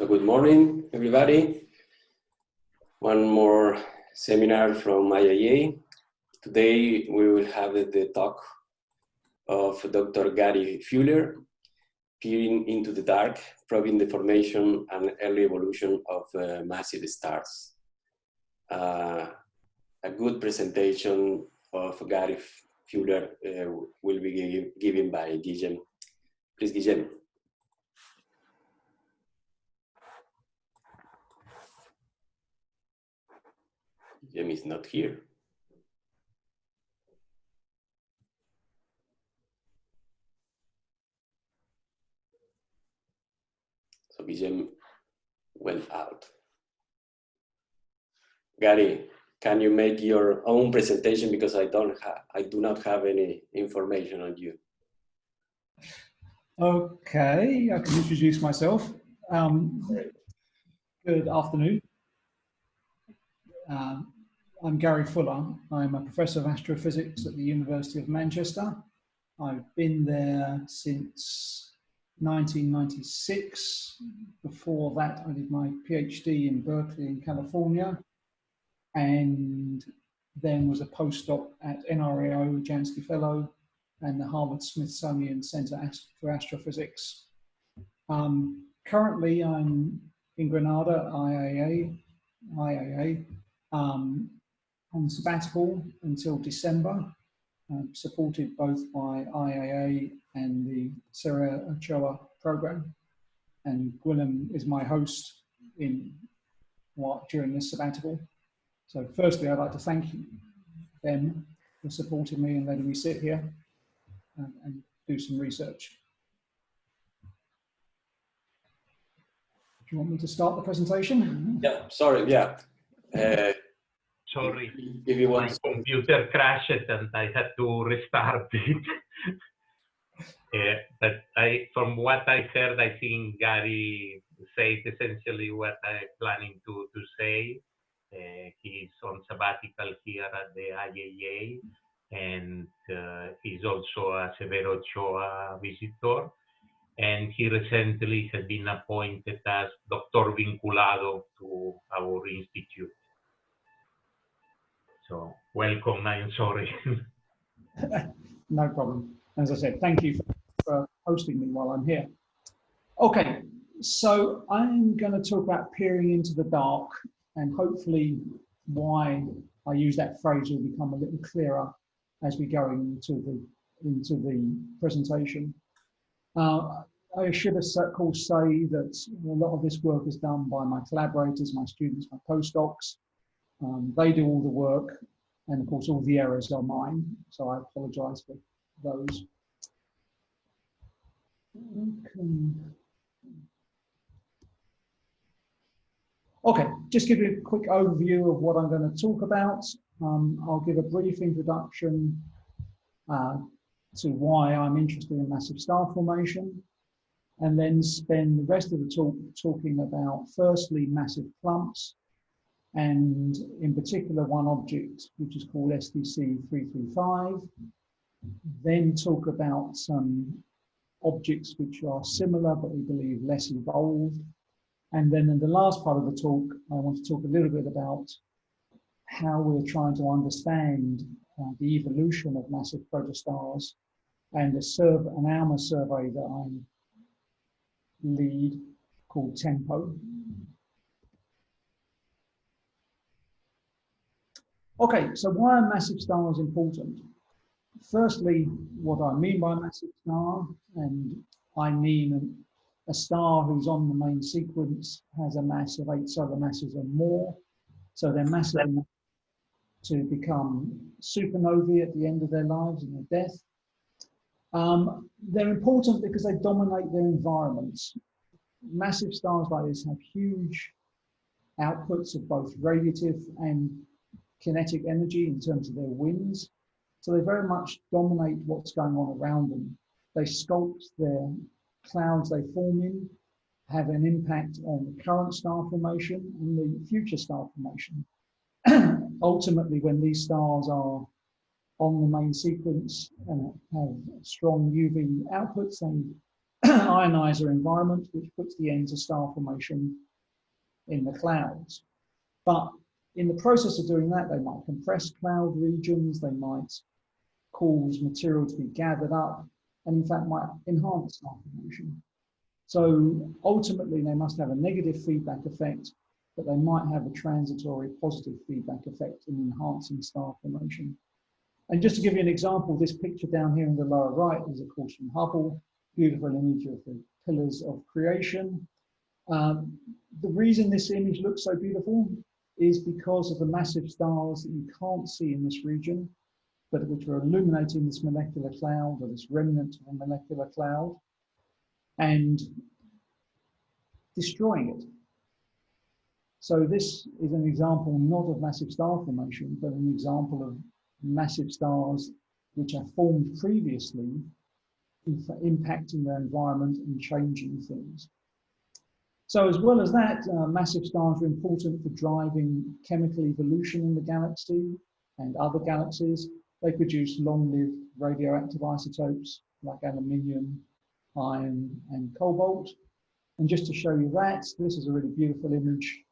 So good morning, everybody. One more seminar from IIA. Today we will have the talk of Dr. Gary Fuller, Peering into the Dark, Probing the Formation and Early Evolution of uh, Massive Stars. Uh, a good presentation of Gary Fuller uh, will be given by Guillem. Please, Guillem. Guillem is not here. So Guillem went out. Gary, can you make your own presentation because I don't have, I do not have any information on you. Okay, I can introduce myself. Um, good afternoon. Uh, I'm Gary Fuller. I'm a professor of astrophysics at the University of Manchester. I've been there since 1996. Before that, I did my PhD in Berkeley in California and then was a postdoc at NRAO Jansky Fellow and the Harvard Smithsonian Center for Astrophysics. Um, currently, I'm in Granada, IAA, IIA um, on sabbatical until December, uh, supported both by IAA and the Severo Ochoa program. And Guillem is my host in what during this sabbatical. So firstly, I'd like to thank them for supporting me and letting me sit here and, and do some research. Do you want me to start the presentation? Yeah, sorry, yeah. Uh, sorry, if you want my computer crashed and I had to restart it. uh, but I, from what I heard, I think Gary said essentially what I'm planning to, to say. Uh, he's on sabbatical here at the IAA, and uh, he's also a Severo Ochoa visitor. And he recently has been appointed as Doctor Vinculado to our institute. So welcome, I'm sorry. no problem. As I said, thank you for hosting me while I'm here. Okay, so I'm going to talk about peering into the dark and hopefully why I use that phrase will become a little clearer as we go into the into the presentation. Uh, I should of course say that a lot of this work is done by my collaborators, my students, my postdocs. Um, they do all the work, and of course all the errors are mine, so I apologise for those. Okay. Okay, just give you a quick overview of what I'm going to talk about. Um, I'll give a brief introduction uh, to why I'm interested in massive star formation, and then spend the rest of the talk talking about firstly massive clumps, and in particular one object which is called SDC 335. Then talk about some objects which are similar but we believe less evolved and then in the last part of the talk, I want to talk a little bit about how we're trying to understand uh, the evolution of massive protostars and a serve an ALMA survey that I lead called TEMPO. Okay, so why are massive stars important? Firstly, what I mean by massive star, and I mean a star who's on the main sequence has a mass of eight solar masses or more. So they're massive enough to become supernovae at the end of their lives and their death. Um, they're important because they dominate their environments. Massive stars like this have huge outputs of both radiative and kinetic energy in terms of their winds. So they very much dominate what's going on around them. They sculpt their clouds they form in have an impact on the current star formation and the future star formation. Ultimately, when these stars are on the main sequence and have strong UV outputs, they ionizer environment, which puts the end to star formation in the clouds. But in the process of doing that, they might compress cloud regions, they might cause material to be gathered up, and in fact might enhance star formation. So ultimately, they must have a negative feedback effect, but they might have a transitory positive feedback effect in enhancing star formation. And just to give you an example, this picture down here in the lower right is of course from Hubble, beautiful image of the pillars of creation. Um, the reason this image looks so beautiful is because of the massive stars that you can't see in this region, but which are illuminating this molecular cloud or this remnant of a molecular cloud and destroying it. So this is an example not of massive star formation, but an example of massive stars which are formed previously impacting their environment and changing things. So as well as that, uh, massive stars are important for driving chemical evolution in the galaxy and other galaxies. They produce long-lived radioactive isotopes like aluminium, iron, and cobalt. And just to show you that, this is a really beautiful image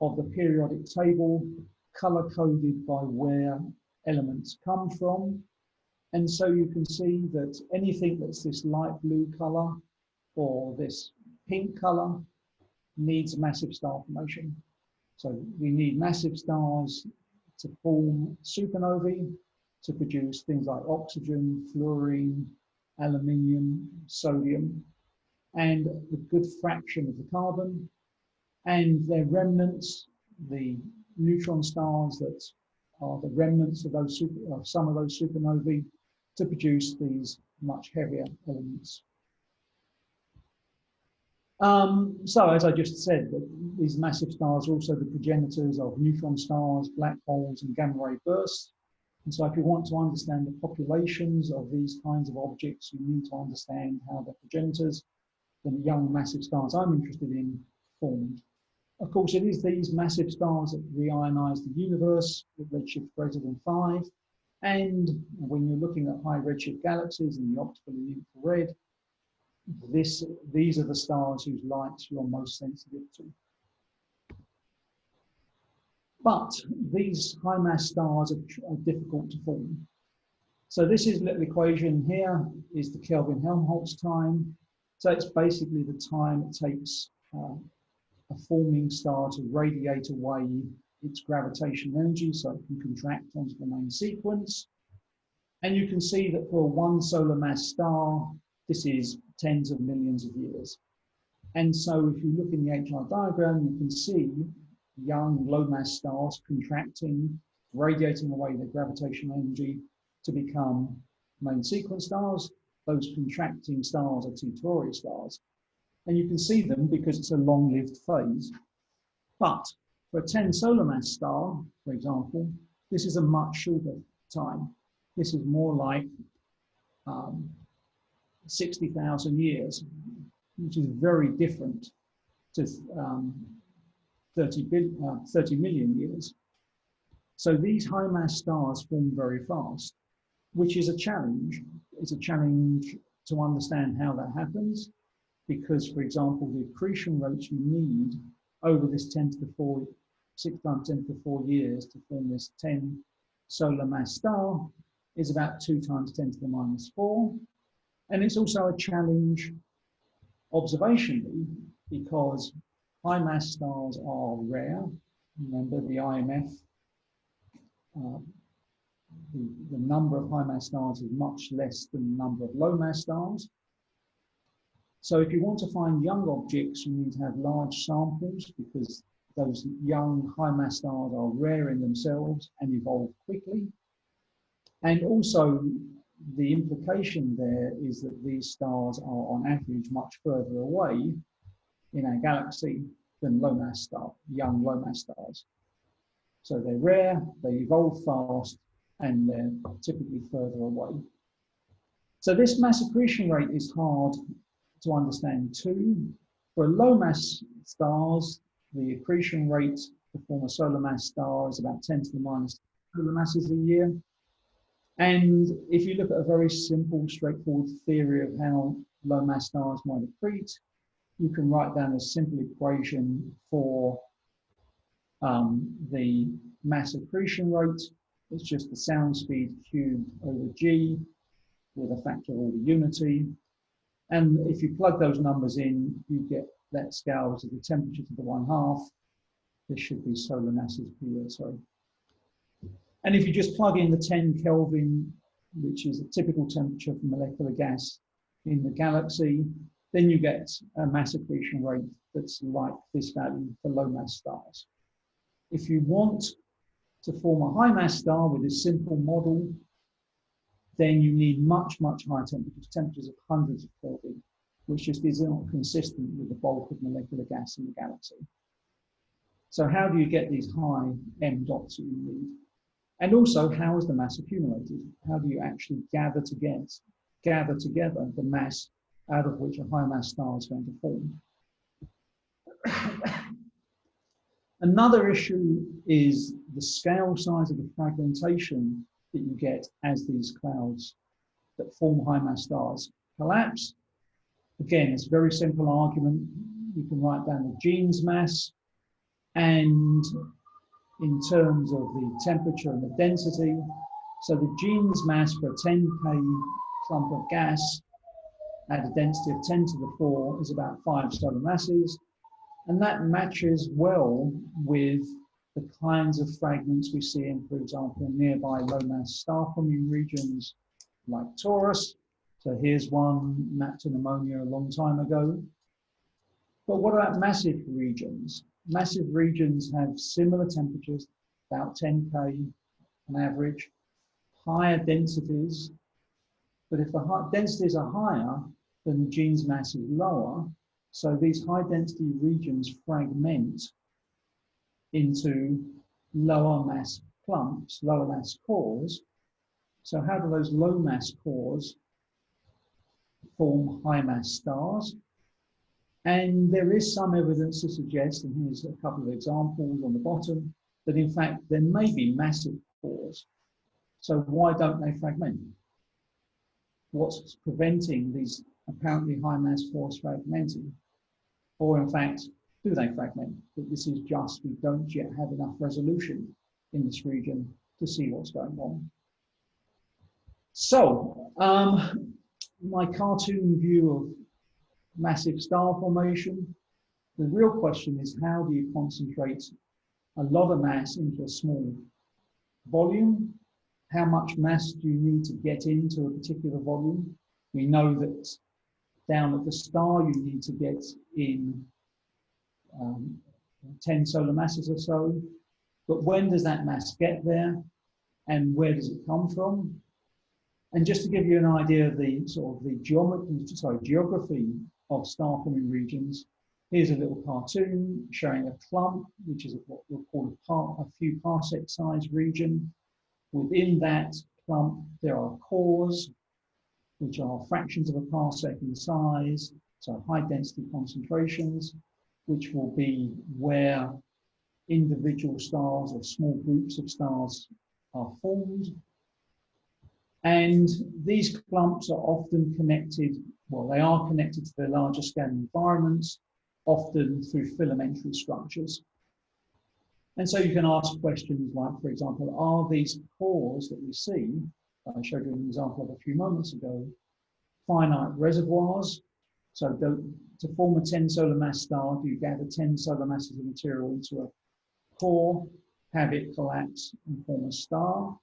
of the periodic table, color-coded by where elements come from. And so you can see that anything that's this light blue color or this pink color needs massive star formation. So we need massive stars to form supernovae to produce things like oxygen, fluorine, aluminium, sodium, and a good fraction of the carbon, and their remnants, the neutron stars that are the remnants of those super, of some of those supernovae to produce these much heavier elements. Um, so, as I just said, these massive stars are also the progenitors of neutron stars, black holes, and gamma ray bursts. And so, if you want to understand the populations of these kinds of objects, you need to understand how the progenitors, the young massive stars I'm interested in, formed. Of course, it is these massive stars that reionize the universe with redshift greater than five. And when you're looking at high redshift galaxies in the optical and infrared, this, these are the stars whose lights you're most sensitive to. But these high mass stars are, are difficult to form. So this is little equation here is the Kelvin-Helmholtz time. So it's basically the time it takes uh, a forming star to radiate away its gravitational energy so it can contract onto the main sequence. And you can see that for one solar mass star, this is tens of millions of years. And so if you look in the HR diagram, you can see young low mass stars contracting, radiating away their gravitational energy to become main sequence stars. Those contracting stars are Tauri stars. And you can see them because it's a long-lived phase. But for a 10 solar mass star, for example, this is a much shorter time. This is more like um, 60,000 years, which is very different to um, 30, billion, uh, 30 million years. So these high mass stars form very fast, which is a challenge. It's a challenge to understand how that happens because, for example, the accretion rates you need over this 10 to the 4, 6 times 10 to the 4 years to form this 10 solar mass star is about 2 times 10 to the minus 4. And it's also a challenge observationally because high mass stars are rare. Remember the IMF, uh, the, the number of high mass stars is much less than the number of low mass stars. So if you want to find young objects, you need to have large samples because those young high mass stars are rare in themselves and evolve quickly. And also the implication there is that these stars are on average much further away in our galaxy than low mass star, young low mass stars. So they're rare, they evolve fast, and they're typically further away. So this mass accretion rate is hard to understand too. For low mass stars, the accretion rate to form a solar mass star is about 10 to the minus solar masses a year. And if you look at a very simple, straightforward theory of how low mass stars might accrete, you can write down a simple equation for um, the mass accretion rate. It's just the sound speed cubed over g with a factor of order unity. And if you plug those numbers in, you get that scale to the temperature to the one half. This should be solar masses per year, sorry. And if you just plug in the 10 Kelvin, which is a typical temperature for molecular gas in the galaxy, then you get a mass accretion rate that's like this value for low mass stars. If you want to form a high mass star with a simple model, then you need much, much higher temperatures, temperatures of hundreds of Kelvin, which just is not consistent with the bulk of molecular gas in the galaxy. So how do you get these high M dots that you need? And also, how is the mass accumulated? How do you actually gather together, gather together the mass out of which a high mass star is going to form? Another issue is the scale size of the fragmentation that you get as these clouds that form high mass stars collapse. Again, it's a very simple argument. You can write down the Jeans mass and in terms of the temperature and the density. So the Jeans mass for a 10K clump of gas at a density of 10 to the 4 is about 5 solar masses. And that matches well with the kinds of fragments we see in, for example, nearby low mass star forming regions like Taurus. So here's one mapped in ammonia a long time ago. But what about massive regions? Massive regions have similar temperatures, about 10K on average, higher densities. But if the densities are higher, then the Jeans mass is lower, so these high density regions fragment into lower mass clumps, lower mass cores. So how do those low mass cores form high mass stars? And there is some evidence to suggest, and here's a couple of examples on the bottom, that in fact there may be massive cores. So why don't they fragment? What's preventing these apparently high mass cores fragmenting? or in fact, do they fragment? That this is just we don't yet have enough resolution in this region to see what's going on. So, um, my cartoon view of massive star formation, the real question is how do you concentrate a lot of mass into a small volume? How much mass do you need to get into a particular volume? We know that down at the star, you need to get in um, 10 solar masses or so. But when does that mass get there? And where does it come from? And just to give you an idea of the sort of the geometry, sorry, geography of star forming regions, here's a little cartoon showing a clump, which is what we'll call a, a few parsec size region. Within that clump, there are cores, which are fractions of a parsec in size, so high density concentrations, which will be where individual stars or small groups of stars are formed. And these clumps are often connected, well, they are connected to their larger scale environments, often through filamentary structures. And so you can ask questions like, for example, are these cores that we see I showed you an example of a few moments ago, finite reservoirs. So to form a 10 solar mass star, do you gather 10 solar masses of material into a core, have it collapse and form a star?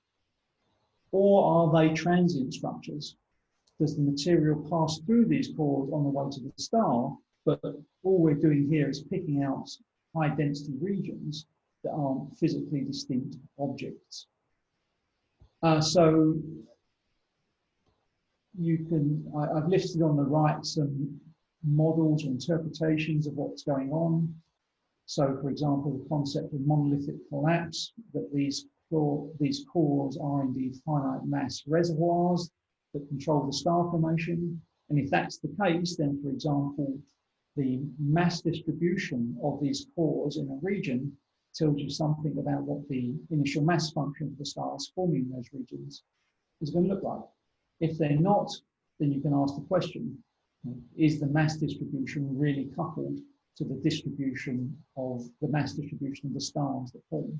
Or are they transient structures? Does the material pass through these cores on the way to the star, but all we're doing here is picking out high density regions that aren't physically distinct objects. Uh, so you can, I, have listed on the right some models or interpretations of what's going on. So for example, the concept of monolithic collapse, that these, these cores are indeed finite mass reservoirs that control the star formation. And if that's the case, then for example, the mass distribution of these cores in a region tells you something about what the initial mass function of the stars forming those regions is going to look like. If they're not, then you can ask the question, is the mass distribution really coupled to the distribution of the mass distribution of the stars that form.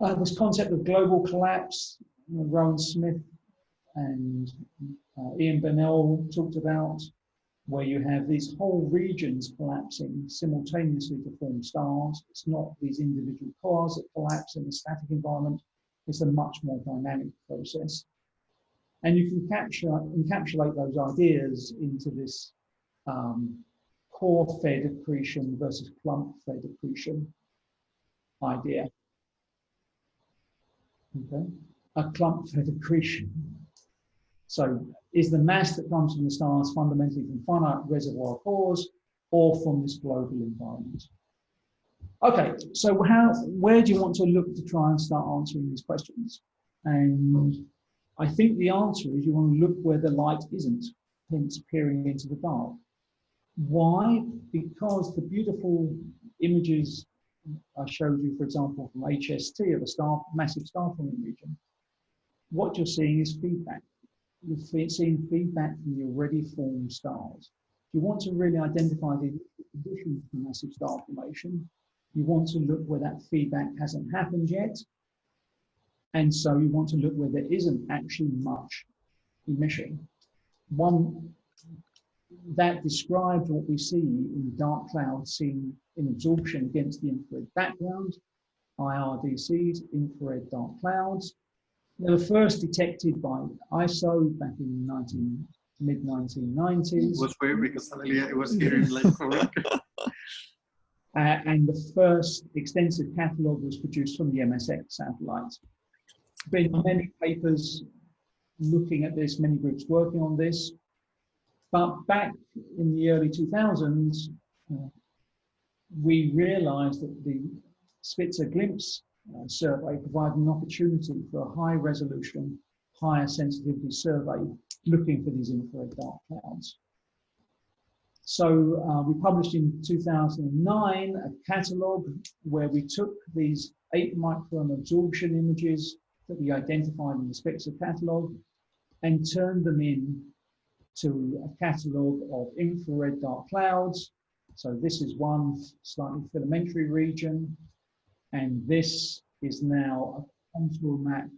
Uh, this concept of global collapse, Rowan Smith and uh, Ian Bonnell talked about, where you have these whole regions collapsing simultaneously to form stars. It's not these individual cores that collapse in a static environment. It's a much more dynamic process. And you can capture, encapsulate those ideas into this um, core-fed accretion versus clump-fed accretion idea. Okay, a clump-fed accretion. So is the mass that comes from the stars fundamentally from finite reservoir cores or from this global environment? Okay, so how, where do you want to look to try and start answering these questions? And I think the answer is you want to look where the light isn't, hence peering into the dark. Why? Because the beautiful images I showed you, for example, from HST of a star, massive star forming region, what you're seeing is feedback. You're seeing feedback from the already formed stars. If you want to really identify the conditions for massive star formation, you want to look where that feedback hasn't happened yet. And so you want to look where there isn't actually much emission. One that describes what we see in dark clouds seen in absorption against the infrared background, IRDCs, infrared dark clouds. They were first detected by ISO back in 19, mid 1990s. It was weird because suddenly I was hearing like uh, and the first extensive catalogue was produced from the MSX satellite. Been many papers looking at this, many groups working on this. But back in the early 2000s, uh, we realized that the Spitzer Glimpse survey provided an opportunity for a high resolution, higher sensitivity survey looking for these infrared dark clouds. So uh, we published in 2009 a catalogue where we took these eight micron absorption images that we identified in the Spitzer catalogue and turned them in to a catalogue of infrared dark clouds. So this is one slightly filamentary region, and this is now a contour map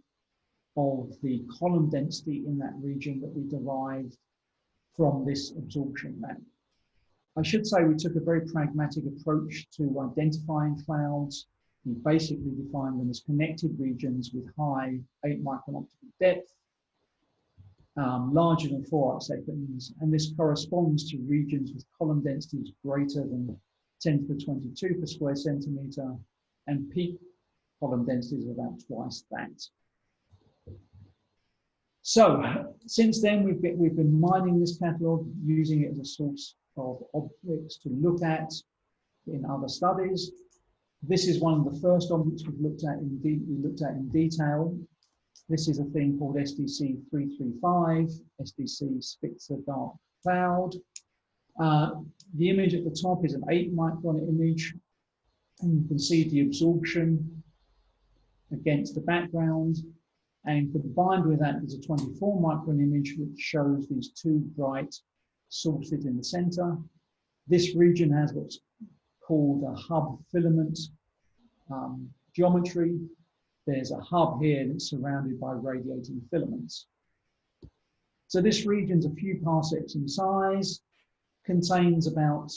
of the column density in that region that we derived from this absorption map. I should say we took a very pragmatic approach to identifying clouds. We basically defined them as connected regions with high 8 micron optical depth um, larger than 4 arc seconds, and this corresponds to regions with column densities greater than 10 to the 22 per square centimeter, and peak column densities of about twice that. So since then, we've been, we've been mining this catalog, using it as a source of objects to look at in other studies. This is one of the first objects we've looked at in, we looked at in detail this is a thing called SDC 335, SDC Spitzer Dark Cloud. Uh, the image at the top is an 8 micron image, and you can see the absorption against the background. And combined with that is a 24 micron image, which shows these two bright sources in the center. This region has what's called a hub filament um, geometry, there's a hub here that's surrounded by radiating filaments. So this region's a few parsecs in size, contains about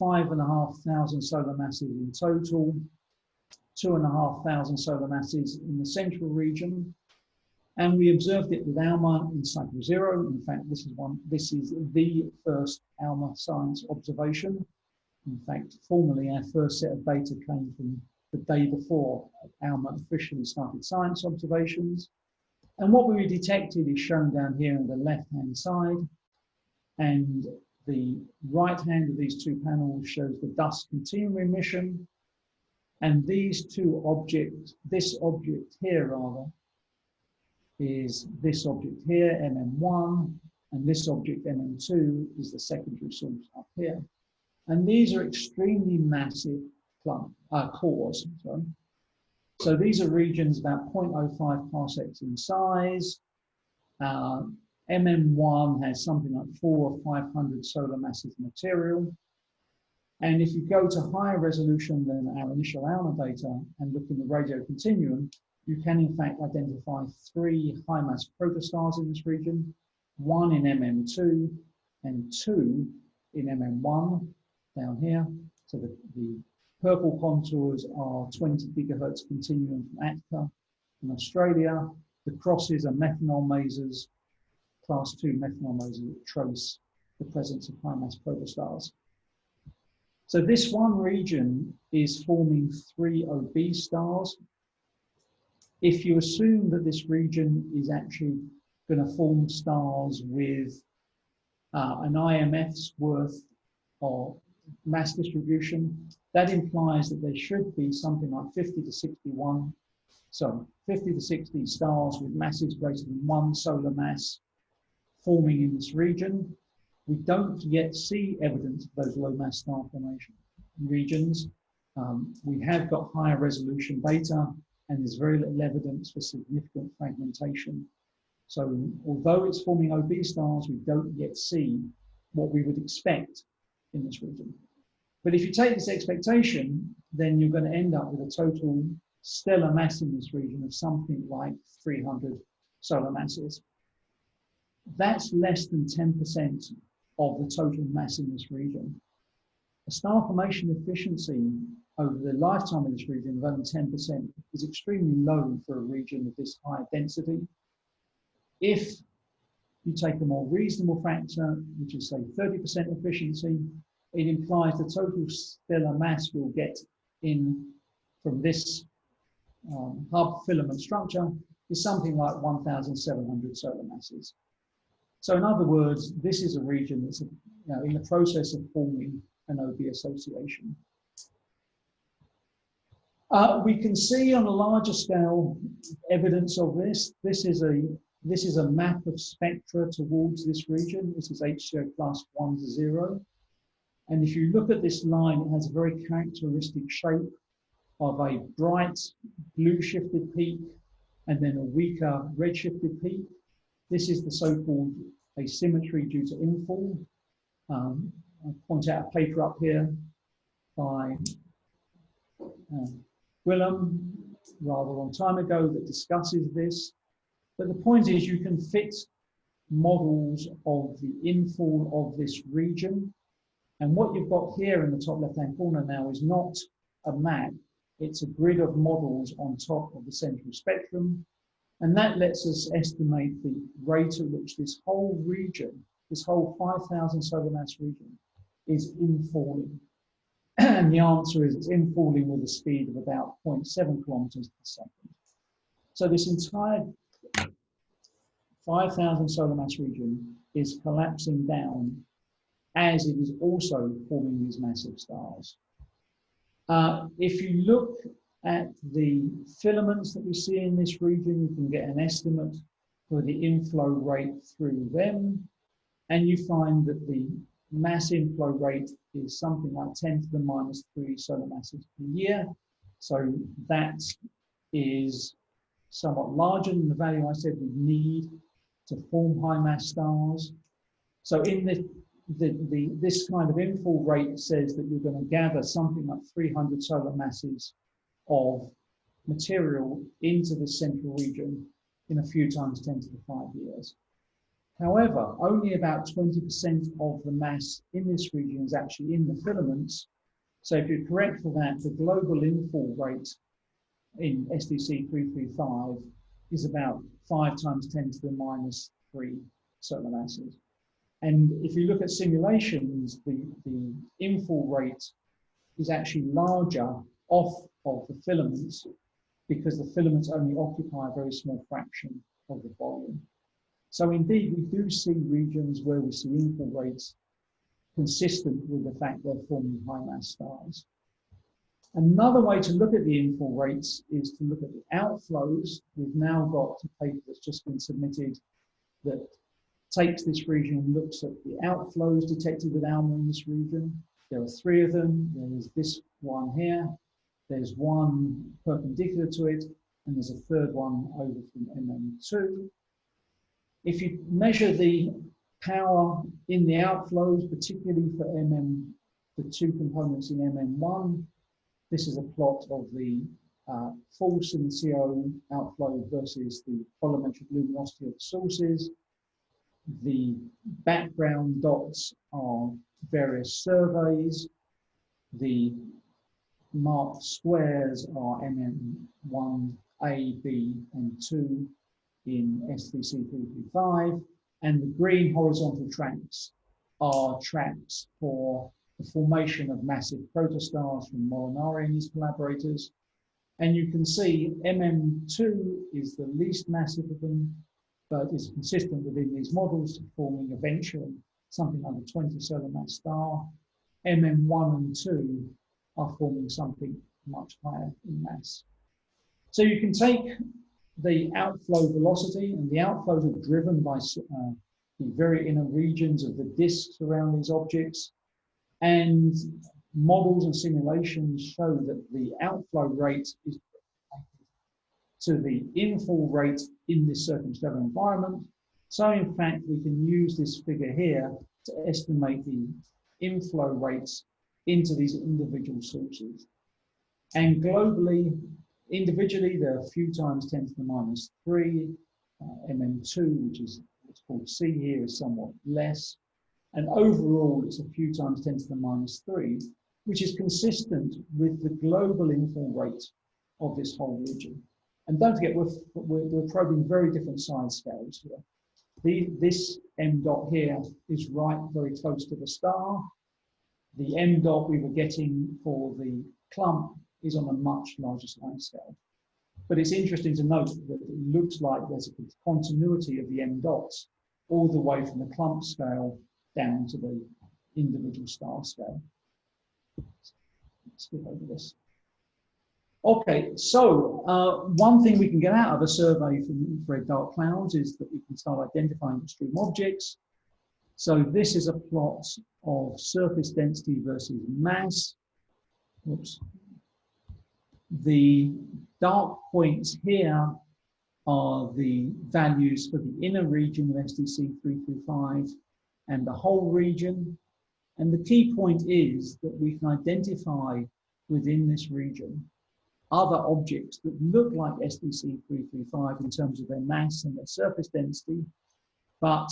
five and a half thousand solar masses in total, two and a half thousand solar masses in the central region. And we observed it with ALMA in cycle zero. In fact, this is one, this is the first ALMA science observation. In fact, formally, our first set of data came from the day before ALMA officially started science observations. And what we detected is shown down here on the left-hand side. And the right hand of these two panels shows the dust continuum emission. And these two objects, this object here rather, is this object here, MM1, and this object, MM2, is the secondary source up here. And these are extremely massive clump, uh, cores. Sorry. So these are regions about 0.05 parsecs in size, uh, MM1 has something like four or 500 solar masses of material. And if you go to higher resolution than our initial ALMA data and look in the radio continuum, you can in fact identify three high mass protostars in this region, one in MM2 and two in MM1 down here. So the, the purple contours are 20 gigahertz continuum from ATCA in Australia. The crosses are methanol masers, class two methanol that trace the presence of high mass protostars. So this one region is forming three OB stars. If you assume that this region is actually going to form stars with uh, an IMF's worth of mass distribution, that implies that there should be something like 50 to 61, so 50 to 60 stars with masses greater than one solar mass forming in this region. We don't yet see evidence of those low mass star formation regions. Um, we have got higher resolution data and there's very little evidence for significant fragmentation. So although it's forming OB stars, we don't yet see what we would expect in this region. But if you take this expectation, then you're going to end up with a total stellar mass in this region of something like 300 solar masses. That's less than 10% of the total mass in this region. A star formation efficiency over the lifetime of this region of only 10% is extremely low for a region of this high density. If you take a more reasonable factor, which is say 30% efficiency, it implies the total stellar mass we'll get in from this um, hub filament structure is something like 1,700 solar masses. So in other words, this is a region that's you know, in the process of forming an OB association. Uh, we can see on a larger scale evidence of this. This is a this is a map of spectra towards this region. This is HCO plus one to zero. And if you look at this line, it has a very characteristic shape of a bright blue shifted peak and then a weaker red shifted peak. This is the so-called asymmetry due to infall. Um, I point out a paper up here by uh, Gwilym rather long time ago that discusses this. But the point is you can fit models of the infall of this region and what you've got here in the top left-hand corner now is not a map, it's a grid of models on top of the central spectrum. And that lets us estimate the rate at which this whole region, this whole 5,000 solar mass region, is infalling. and the answer is it's infalling with a speed of about 0.7 kilometers per second. So this entire 5,000 solar mass region is collapsing down as it is also forming these massive stars. Uh, if you look at the filaments that we see in this region, you can get an estimate for the inflow rate through them. And you find that the mass inflow rate is something like 10 to the minus 3 solar masses per year. So that is somewhat larger than the value I said we need to form high mass stars. So in the the, the, this kind of infall rate says that you're going to gather something like 300 solar masses of material into the central region in a few times 10 to the 5 years. However, only about 20% of the mass in this region is actually in the filaments. So if you correct for that, the global infall rate in SDC 335 is about 5 times 10 to the minus 3 solar masses. And if you look at simulations, the, the infall rate is actually larger off of the filaments because the filaments only occupy a very small fraction of the volume. So indeed, we do see regions where we see infall rates consistent with the fact they're forming high mass stars. Another way to look at the infall rates is to look at the outflows. We've now got a paper that's just been submitted that takes this region and looks at the outflows detected with ALMA in this region. There are three of them. There's this one here. There's one perpendicular to it, and there's a third one over from MM2. if you measure the power in the outflows, particularly for MM, the two components in MM1, this is a plot of the uh, the CO outflow versus the bolometric luminosity of the sources. The background dots are various surveys. The marked squares are MM1, A, B, and 2 in SDC 335. And the green horizontal tracks are tracks for the formation of massive protostars from Molinari and his collaborators. And you can see MM2 is the least massive of them, but is consistent within these models, forming eventually something like a 20 solar mass star. MM1 and 2 are forming something much higher in mass. So you can take the outflow velocity, and the outflows are driven by uh, the very inner regions of the disks around these objects. And models and simulations show that the outflow rate is to the infall rate in this circumstellar environment. So in fact, we can use this figure here to estimate the inflow rates into these individual sources. And globally, individually, there are a few times 10 to the minus 3. Uh, MM2, which is what's called C here, is somewhat less. And overall, it's a few times 10 to the minus 3, which is consistent with the global infall rate of this whole region. And don't forget, we're, we're, we're probing very different size scales here. The, this M dot here is right very close to the star. The M dot we were getting for the clump is on a much larger size scale. But it's interesting to note that it looks like there's a continuity of the M dots all the way from the clump scale down to the individual star scale. Let's skip over this. Okay, so uh, one thing we can get out of a survey from infrared dark clouds is that we can start identifying extreme objects. So this is a plot of surface density versus mass. Oops. The dark points here are the values for the inner region of SDC 335 and the whole region. And the key point is that we can identify within this region other objects that look like SDC 335 in terms of their mass and their surface density, but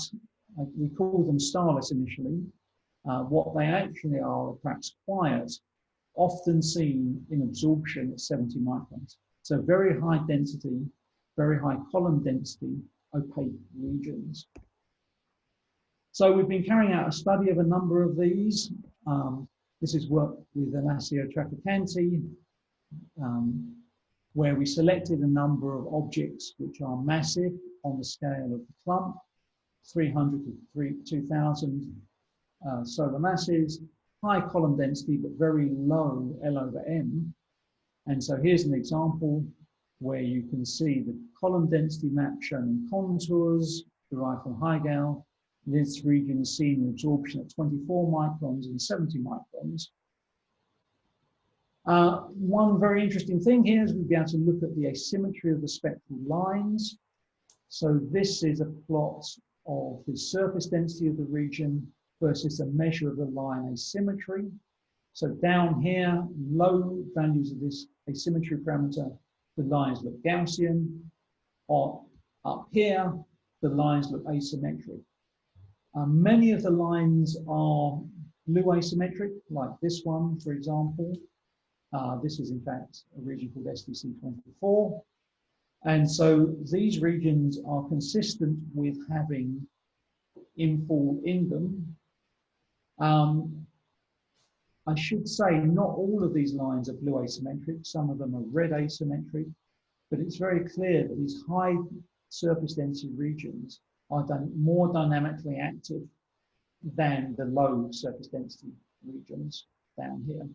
we call them starless initially. Uh, what they actually are, perhaps quiet, often seen in absorption at 70 microns. So very high density, very high column density, opaque regions. So we've been carrying out a study of a number of these. Um, this is work with Alessio Traficante, um, where we selected a number of objects which are massive on the scale of the clump, 300 to 3, 2000 uh, solar masses, high column density, but very low L over M. And so here's an example where you can see the column density map shown in contours derived from Herschel. This region is seen in absorption at 24 microns and 70 microns. Uh, one very interesting thing here is we'll be able to look at the asymmetry of the spectral lines. So this is a plot of the surface density of the region versus a measure of the line asymmetry. So down here, low values of this asymmetry parameter, the lines look Gaussian. Or up here, the lines look asymmetric. Uh, many of the lines are blue asymmetric, like this one, for example. Uh, this is in fact a region called SDC24. And so these regions are consistent with having infall in them. Um, I should say not all of these lines are blue asymmetric, some of them are red asymmetric, but it's very clear that these high surface density regions are more dynamically active than the low surface density regions down here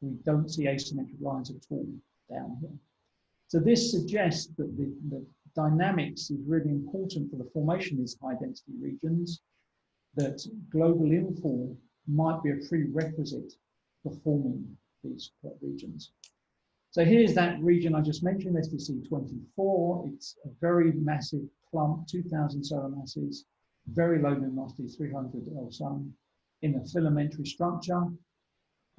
we don't see asymmetric lines at all down here. So this suggests that the, the dynamics is really important for the formation of these high density regions, that global infall might be a prerequisite for forming these regions. So here's that region I just mentioned, SDC 24. It's a very massive clump, 2,000 solar masses, very low luminosity, 300 L sun, in a filamentary structure.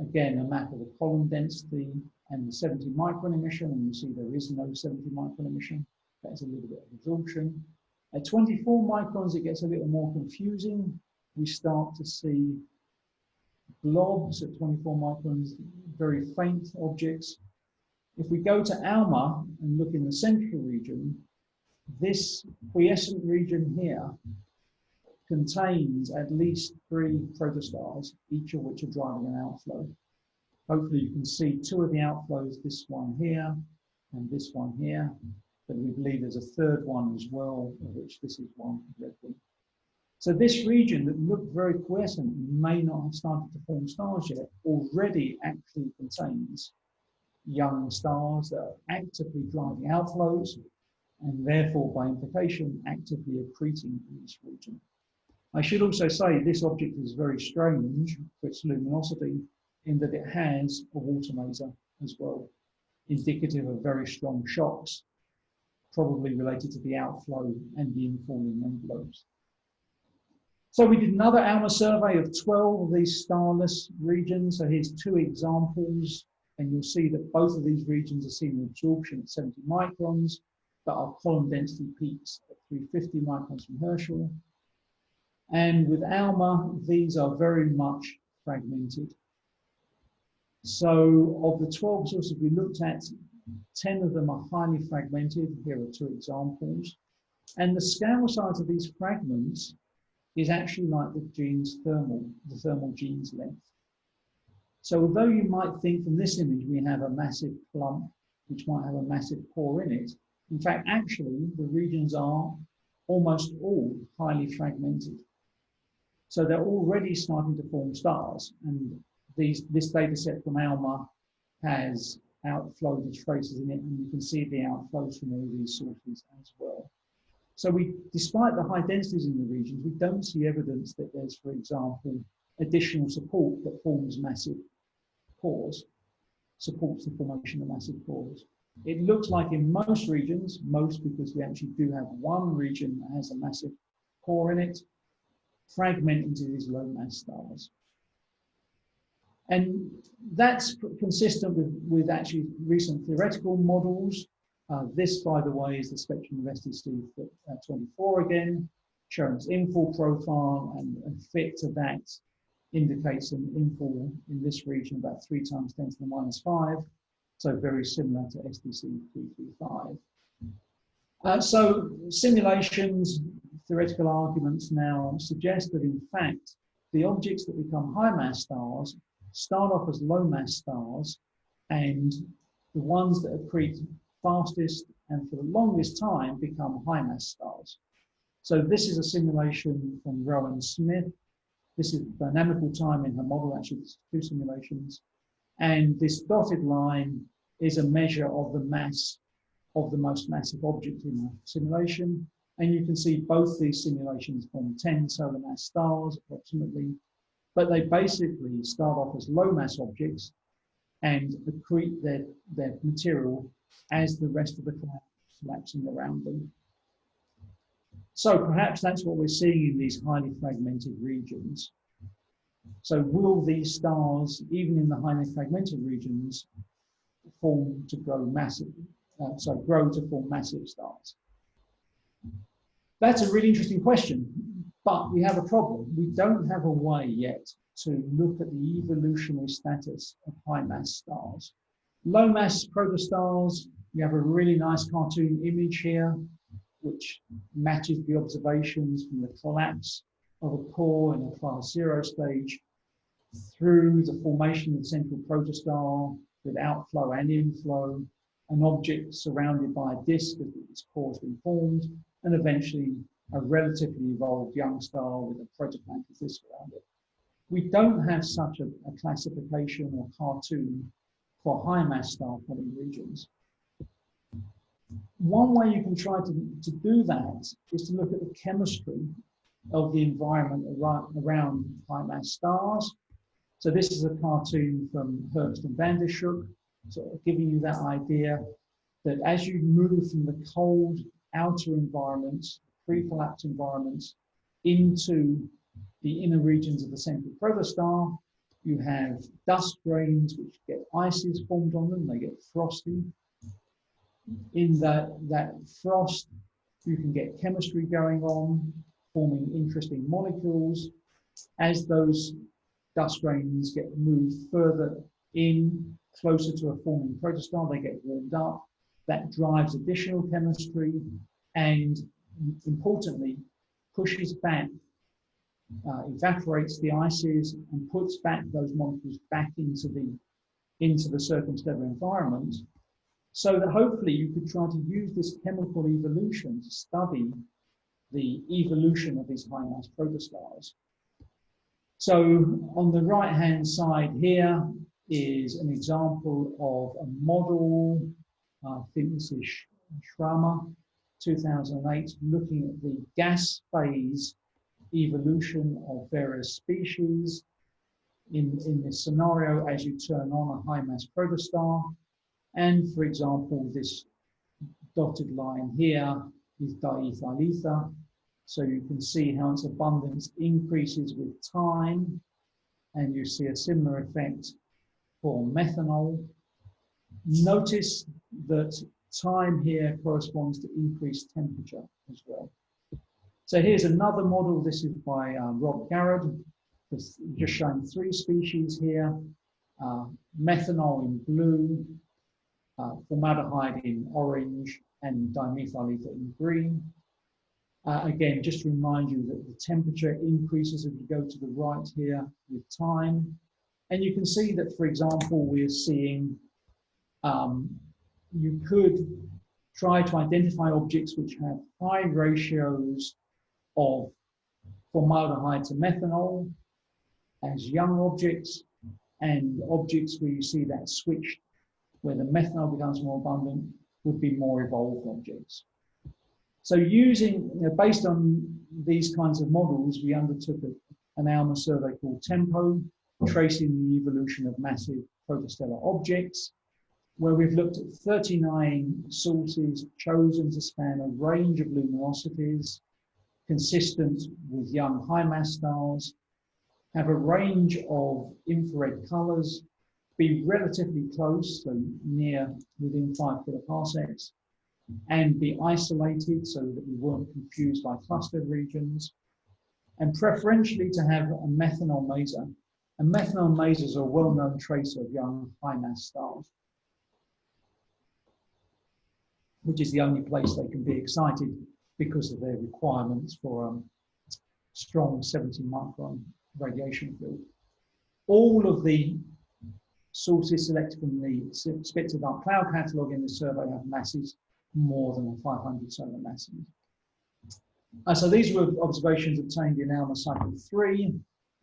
Again, a map of the column density and the 70 micron emission, and you see there is no 70 micron emission. That's a little bit of absorption. At 24 microns, it gets a little more confusing. We start to see blobs at 24 microns, very faint objects. If we go to ALMA and look in the central region, this quiescent region here contains at least three protostars, each of which are driving an outflow. Hopefully you can see two of the outflows, this one here and this one here, but we believe there's a third one as well, of which this is one one. So this region that looked very quiescent may not have started to form stars yet, already actually contains young stars that are actively driving outflows and therefore by implication actively accreting in this region. I should also say this object is very strange for its luminosity in that it has a water maser as well, indicative of very strong shocks, probably related to the outflow and the infalling envelopes. So we did another ALMA survey of 12 of these starless regions. So here's two examples, and you'll see that both of these regions are seeing absorption at 70 microns, but are column density peaks at 350 microns from Herschel. And with ALMA, these are very much fragmented. So of the 12 sources we looked at, 10 of them are highly fragmented. Here are two examples. And the scale size of these fragments is actually like the Jeans thermal, the thermal Jeans length. So although you might think from this image we have a massive clump which might have a massive core in it, in fact, actually the regions are almost all highly fragmented. So they're already starting to form stars. And these, this data set from ALMA has outflow traces in it, and you can see the outflows from all these sources as well. So we, despite the high densities in the regions, we don't see evidence that there's, for example, additional support that forms massive cores, supports the formation of massive cores. It looks like in most regions, most because we actually do have one region that has a massive core in it, fragment into these low mass stars. And that's consistent with, with actually recent theoretical models. Uh, this, by the way, is the spectrum of uh, 24 again, showing its infall profile and, and fit to that indicates an infall in this region about three times 10 to the minus five. So very similar to SDC 335. Uh, so simulations, theoretical arguments now suggest that in fact, the objects that become high mass stars start off as low mass stars and the ones that accrete fastest and for the longest time become high mass stars. So this is a simulation from Rowan Smith. This is dynamical time in her model, actually two simulations. And this dotted line is a measure of the mass of the most massive object in the simulation. And you can see both these simulations form 10 solar mass stars approximately, but they basically start off as low mass objects and accrete their, their material as the rest of the cloud collapsing around them. So perhaps that's what we're seeing in these highly fragmented regions. So will these stars, even in the highly fragmented regions, form to grow massive, uh, so grow to form massive stars? That's a really interesting question, but we have a problem. We don't have a way yet to look at the evolutionary status of high mass stars. Low mass protostars, we have a really nice cartoon image here, which matches the observations from the collapse of a core in a class zero stage through the formation of the central protostar with outflow and inflow, an object surrounded by a disk as its core has been formed, and eventually a relatively evolved young star with a protoplanetary disk around it. We don't have such a, a classification or cartoon for high mass star forming regions. One way you can try to, to do that is to look at the chemistry of the environment around, high mass stars so this is a cartoon from Herbst and van sort of giving you that idea that as you move from the cold outer environments pre-collapse environments into the inner regions of the central protostar. You have dust grains which get ices formed on them, they get frosty. In that, that frost, you can get chemistry going on, forming interesting molecules. As those dust grains get moved further in, closer to a forming protostar, they get warmed up. That drives additional chemistry and importantly, pushes back, uh, evaporates the ices and puts back those molecules back into the, into the circumstellar environment so that hopefully you could try to use this chemical evolution to study the evolution of these high mass protostars. So on the right hand side here is an example of a model, I think this is Schramer, 2008, looking at the gas phase evolution of various species. In, in this scenario, as you turn on a high mass protostar, and for example, this dotted line here is dimethyl ether. So you can see how its abundance increases with time. And you see a similar effect for methanol. Notice that time here corresponds to increased temperature as well. So here's another model. This is by uh, Rob Garrod. Just showing three species here. Uh, methanol in blue, uh, formaldehyde in orange and dimethyl ether in green. Uh, again, just to remind you that the temperature increases as you go to the right here with time. And you can see that, for example, we're seeing um, you could try to identify objects which have high ratios of formaldehyde to methanol as young objects and objects where you see that switch where the methanol becomes more abundant would be more evolved objects. So using, you know, based on these kinds of models, we undertook an ALMA survey called TEMPO, tracing the evolution of massive protostellar objects, where we've looked at 39 sources chosen to span a range of luminosities, consistent with young high mass stars, have a range of infrared colors, be relatively close, so near within five kiloparsecs, and be isolated so that we weren't confused by clustered regions, and preferentially to have a methanol maser. And methanol masers are a well-known tracer of young high mass stars, which is the only place they can be excited because of their requirements for um, strong 70 micron radiation field. All of the sources selected from the Spitzer Dark Cloud catalogue in the survey have masses more than 500 solar masses. Uh, so these were observations obtained in ALMA cycle 3,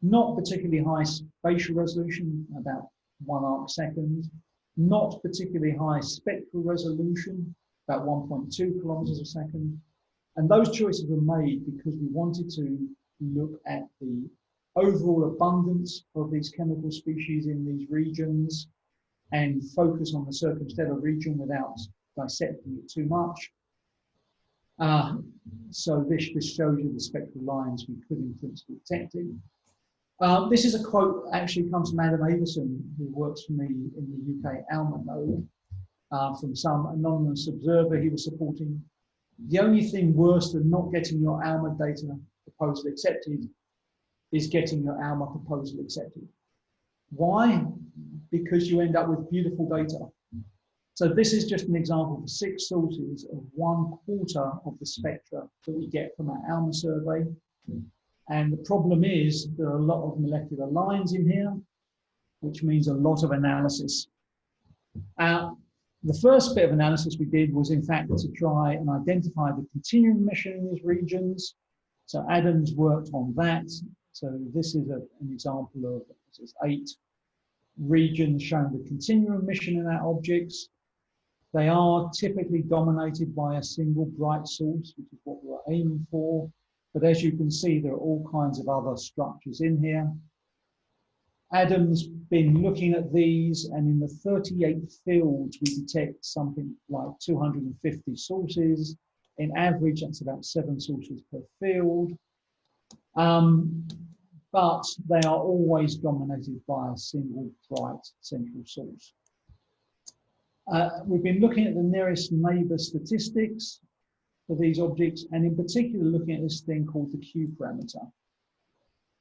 not particularly high spatial resolution, about one arc second, not particularly high spectral resolution, about 1.2 kilometers a second. And those choices were made because we wanted to look at the overall abundance of these chemical species in these regions and focus on the circumstellar region without dissecting it too much. Uh, so this, this shows you the spectral lines we could in principle detect Um, this is a quote actually comes from Adam Avison, who works for me in the UK ALMA node, uh, from some anonymous observer he was supporting. The only thing worse than not getting your ALMA data proposal accepted is getting your ALMA proposal accepted. Why? Because you end up with beautiful data. So this is just an example of six sources of one quarter of the spectra that we get from our ALMA survey. And the problem is there are a lot of molecular lines in here, which means a lot of analysis. Uh, the first bit of analysis we did was in fact to try and identify the continuum emission in these regions. So Adams worked on that so this is a, an example of is eight regions showing the continuum emission in our objects. They are typically dominated by a single bright source, which is what we're aiming for. But as you can see, there are all kinds of other structures in here. Adam's been looking at these, and in the 38 fields, we detect something like 250 sources, in average, that's about seven sources per field. Um, but they are always dominated by a single bright central source. Uh, we've been looking at the nearest neighbor statistics for these objects, and in particular looking at this thing called the Q parameter.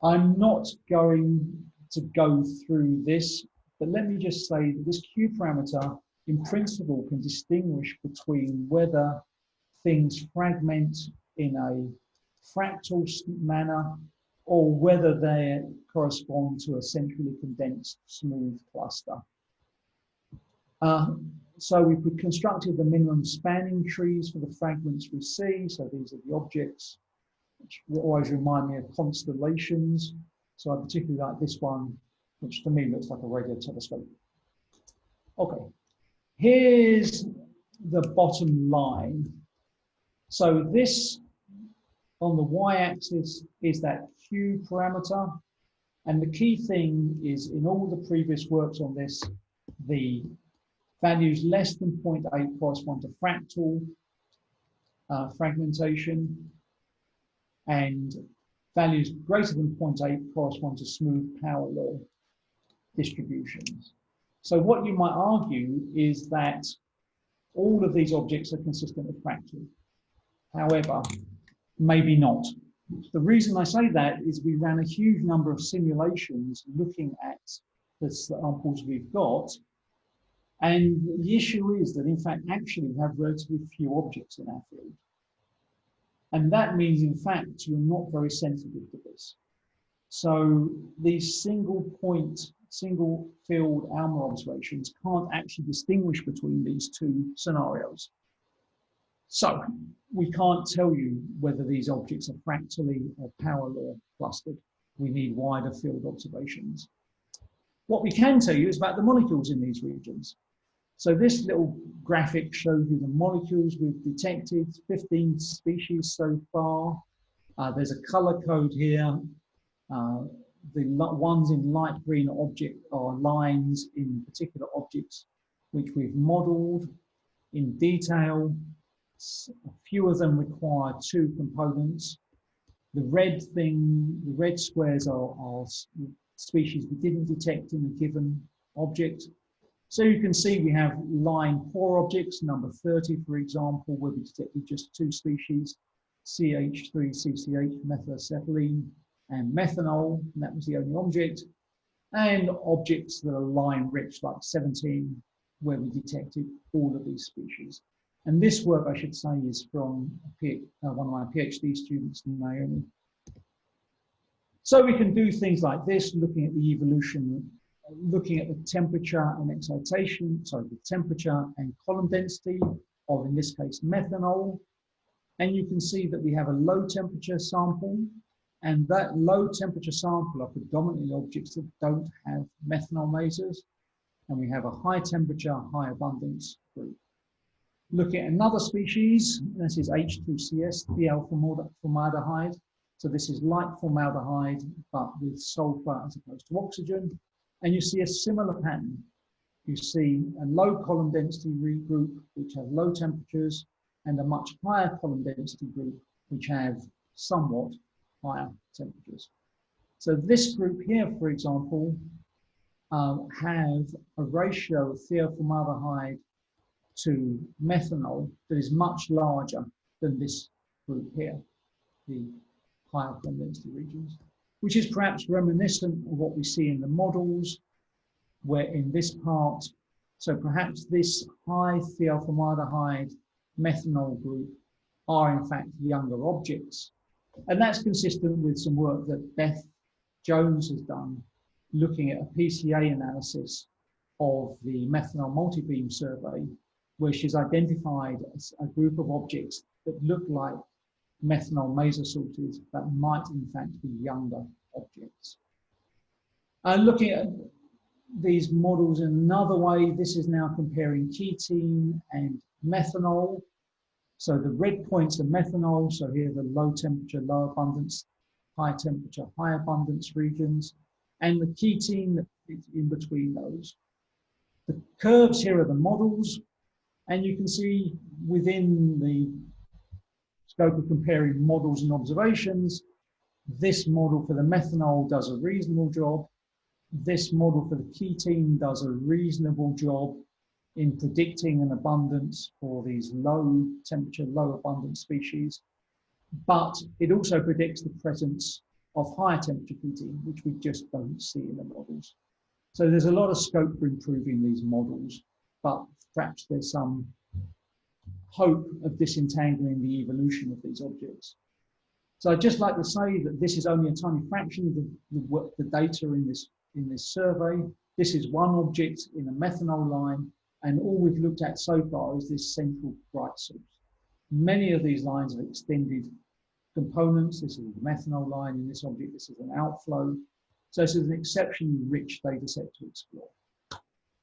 I'm not going to go through this, but let me just say that this Q parameter in principle can distinguish between whether things fragment in a fractal manner or whether they correspond to a centrally condensed smooth cluster. Uh, so we have constructed the minimum spanning trees for the fragments we see. So these are the objects, which always remind me of constellations. So I particularly like this one, which to me looks like a radio telescope. Okay, here's the bottom line. So this on the y-axis is that Q parameter. And the key thing is in all the previous works on this, the values less than 0.8 correspond to fractal uh, fragmentation and values greater than 0.8 correspond to smooth power law distributions. So what you might argue is that all of these objects are consistent with fractal. However, maybe not. The reason I say that is we ran a huge number of simulations looking at the samples we've got. And the issue is that, in fact, actually we have relatively few objects in our field. And that means, in fact, you're not very sensitive to this. So these single point, single field ALMA observations can't actually distinguish between these two scenarios. So we can't tell you whether these objects are fractally or power law clustered. We need wider field observations. What we can tell you is about the molecules in these regions. So this little graphic shows you the molecules we've detected, 15 species so far. Uh, there's a color code here. Uh, the ones in light green object are lines in particular objects which we've modeled in detail a few of them require two components. The red thing, the red squares are, are species we didn't detect in a given object. So you can see we have line poor objects, number 30, for example, where we detected just two species, CH3CCH methylacetylene and methanol, and that was the only object. And objects that are line rich, like 17, where we detected all of these species. And this work, I should say, is from uh, one of my PhD students, Naomi. So we can do things like this, looking at the evolution, looking at the temperature and excitation, sorry, the temperature and column density of, in this case, methanol. And you can see that we have a low temperature sample, and that low temperature sample are predominantly objects that don't have methanol masers. And we have a high temperature, high abundance group. Look at another species, this is H2CS, the alpha formaldehyde. So this is like formaldehyde, but with sulfur as opposed to oxygen. And you see a similar pattern. You see a low column density group, which have low temperatures, and a much higher column density group, which have somewhat higher temperatures. So this group here, for example, um, have a ratio of thioformaldehyde to methanol that is much larger than this group here, the higher column density regions, which is perhaps reminiscent of what we see in the models, where in this part, so perhaps this high thioformaldehyde methanol group are in fact younger objects. And that's consistent with some work that Beth Jones has done looking at a PCA analysis of the methanol multi-beam survey where she's identified a group of objects that look like methanol sources that might in fact be younger objects. And looking at these models in another way, this is now comparing ketene and methanol. So the red points are methanol, so here the low temperature, low abundance, high temperature, high abundance regions, and the ketene in between those. The curves here are the models, and you can see within the scope of comparing models and observations. This model for the methanol does a reasonable job. This model for the ketene does a reasonable job in predicting an abundance for these low temperature, low abundance species. But it also predicts the presence of higher temperature ketene, which we just don't see in the models. So there's a lot of scope for improving these models, but perhaps there's some hope of disentangling the evolution of these objects. So I'd just like to say that this is only a tiny fraction of the, the, the data in this, in this survey. This is one object in a methanol line, and all we've looked at so far is this central bright source. Many of these lines have extended components. This is a methanol line in this object. This is an outflow. So this is an exceptionally rich data set to explore.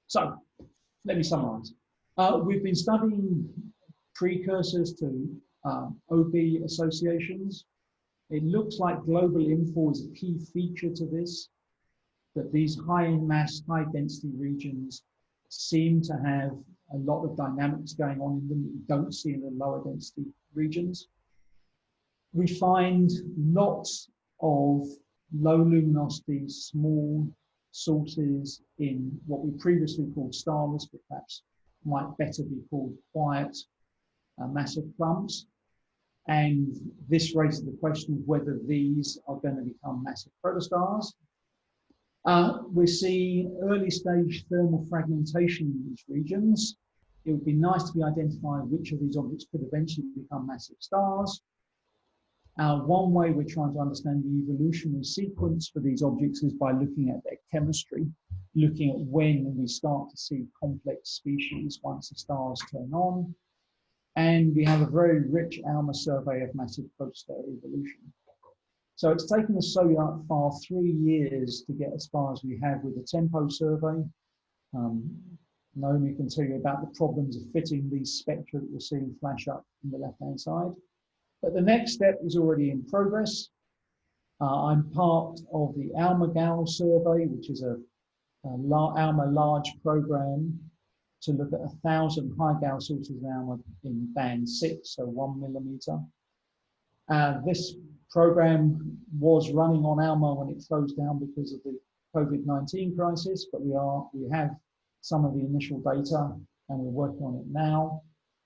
So let me summarize. Uh, we've been studying precursors to um, OB associations. It looks like global infall is a key feature to this, that these high mass, high density regions seem to have a lot of dynamics going on in them that you don't see in the lower density regions. We find lots of low luminosity, small sources in what we previously called starless, but perhaps might better be called quiet uh, massive clumps. And this raises the question of whether these are going to become massive protostars. Uh, we see early stage thermal fragmentation in these regions. It would be nice to be identified which of these objects could eventually become massive stars. Uh, one way we're trying to understand the evolutionary sequence for these objects is by looking at their chemistry, looking at when we start to see complex species once the stars turn on. And we have a very rich ALMA survey of massive protostar evolution. So it's taken us so far three years to get as far as we have with the TEMPO survey. Um, Naomi can tell you about the problems of fitting these spectra that we're seeing flash up on the left-hand side. But the next step is already in progress. Uh, I'm part of the ALMA-GAL survey, which is a, a ALMA large program to look at a thousand Hi-GAL sources ALMA in band six, so one millimeter. Uh, this program was running on ALMA when it closed down because of the COVID-19 crisis, but we are we have some of the initial data and we're working on it now.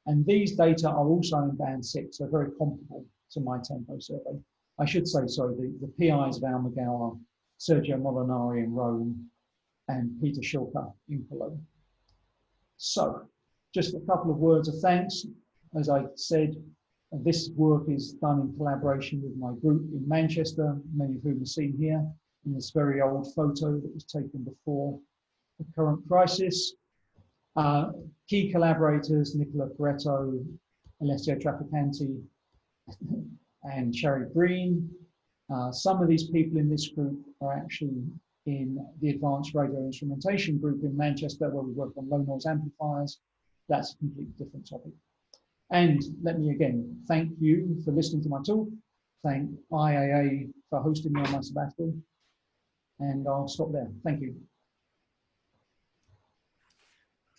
And these data are also in band six, so very comparable to my TEMPO survey. I should say, sorry, the, the PIs of Al are Sergio Molinari in Rome and Peter Schilke in Cologne. So, just a couple of words of thanks. As I said, this work is done in collaboration with my group in Manchester, many of whom are seen here in this very old photo that was taken before the current crisis. Uh, key collaborators, Nicolas Peretto, Alessio Traficante, and Sherry Green. Uh, some of these people in this group are actually in the Advanced Radio Instrumentation Group in Manchester, where we work on low noise amplifiers. That's a completely different topic. And let me again thank you for listening to my talk. Thank IAA for hosting me on my sabbatical. And I'll stop there. Thank you.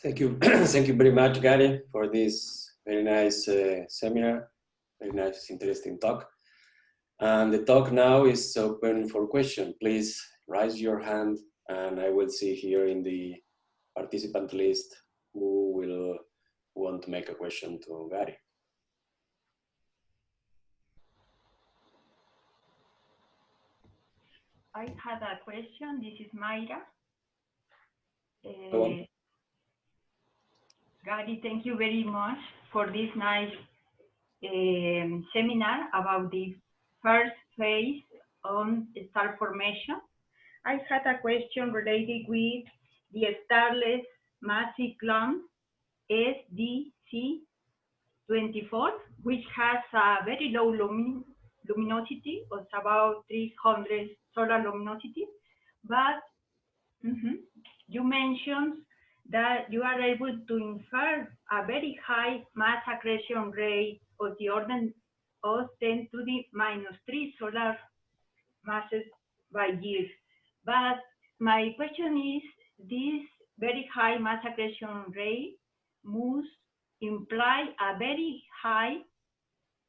Thank you. Thank you very much, Gary, for this very nice uh, seminar, very nice, interesting talk. And the talk now is open for question. Please raise your hand and I will see here in the participant list who will want to make a question to Gary. I had a question. This is Mayra. Uh, Gary, thank you very much for this nice um, seminar about the first phase on star formation. I had a question related with the starless massive clump SDC24, which has a very low lumin luminosity of about 300 solar luminosity. But mm -hmm, you mentioned that you are able to infer a very high mass accretion rate of the order of 10 to the minus 3 solar masses by year. But my question is, this very high mass accretion rate must imply a very high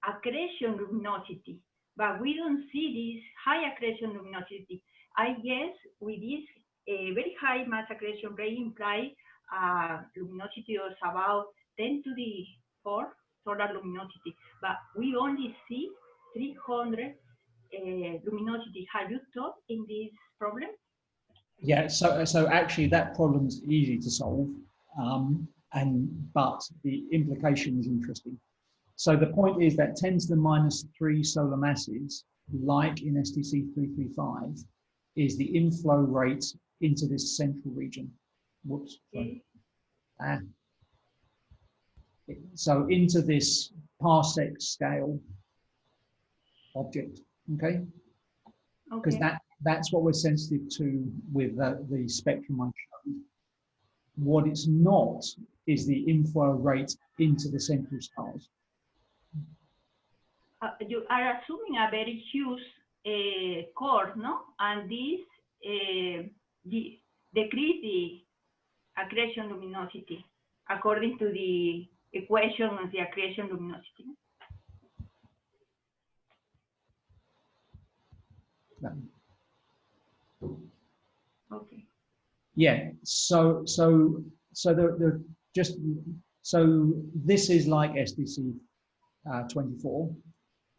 accretion luminosity, but we don't see this high accretion luminosity. I guess with this uh, very high mass accretion rate imply uh, luminosity of about 10 to the 4 solar luminosity, but we only see 300 uh, luminosity. Have you thought in this problem? Yeah, so so actually that problem's easy to solve, um, and but the implication is interesting. So the point is that 10 to the minus three solar masses, like in SDC 335, is the inflow rate into this central region. Whoops. Ah. So into this parsec scale object, okay? Because Okay. that that's what we're sensitive to with uh, the spectrum I showed. What it's not is the inflow rate into the central stars. uh, you are assuming a very huge uh, core, no? And this uh, the, decrease the accretion luminosity according to the equation of the accretion luminosity. Um, Okay. Yeah. So so so the the just so this is like SDC uh, 24.